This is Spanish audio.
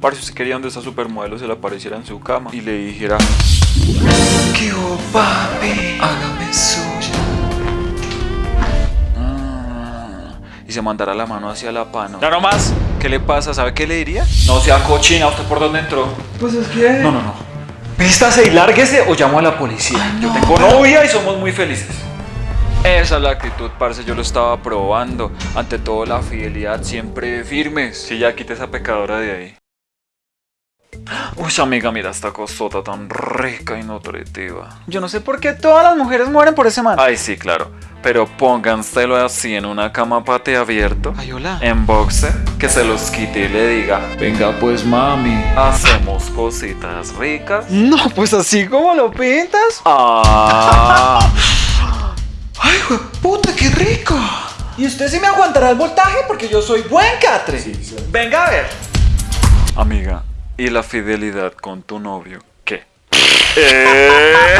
Parce, usted quería donde esa supermodelo se le apareciera en su cama y le dijera ¿Qué hubo, papi? Hágame suya. "Ah", y se mandara la mano hacia la pano. Ya no más. ¿Qué le pasa? ¿Sabe qué le diría? No sea cochina, ¿usted por dónde entró? Pues es que... No, no, no. Vístase y lárguese o llamo a la policía. Yo tengo novia y somos muy felices. Esa es la actitud, parce, yo lo estaba probando. Ante todo, la fidelidad siempre firmes. Si ya quite esa pecadora de ahí. Uy, amiga, mira esta cosota tan rica y nutritiva. Yo no sé por qué todas las mujeres mueren por ese man. Ay, sí, claro. Pero pónganselo así en una cama pate abierto. Ay, hola. En boxer, que se los quite y le diga, venga pues mami, hacemos cositas ricas. No, pues así como lo pintas. Ah, Ay, puta, qué rico. ¿Y usted sí me aguantará el voltaje? Porque yo soy buen catre. Venga a ver. amiga, ¿y la fidelidad con tu novio qué? Eh.